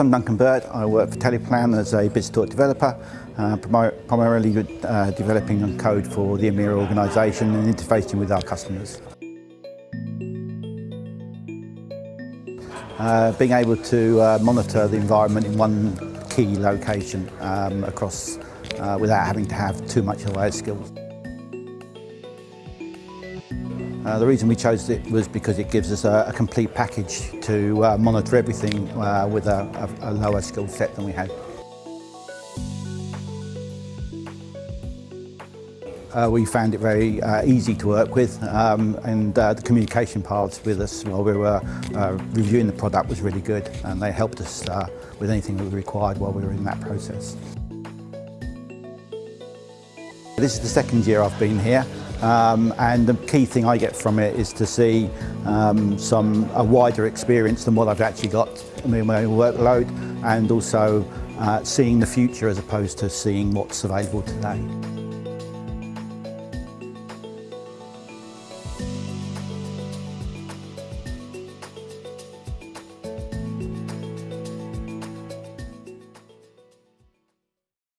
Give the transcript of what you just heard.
I'm Duncan Burt. I work for Teleplan as a BizTalk developer, uh, primarily uh, developing code for the EMEA organisation and interfacing with our customers. Uh, being able to uh, monitor the environment in one key location um, across uh, without having to have too much of those skills. Uh, the reason we chose it was because it gives us a, a complete package to uh, monitor everything uh, with a, a, a lower skill set than we had. Uh, we found it very uh, easy to work with um, and uh, the communication paths with us while we were uh, reviewing the product was really good and they helped us uh, with anything that we required while we were in that process. This is the second year I've been here Um, and the key thing I get from it is to see um, some a wider experience than what I've actually got in my workload and also uh, seeing the future as opposed to seeing what's available today.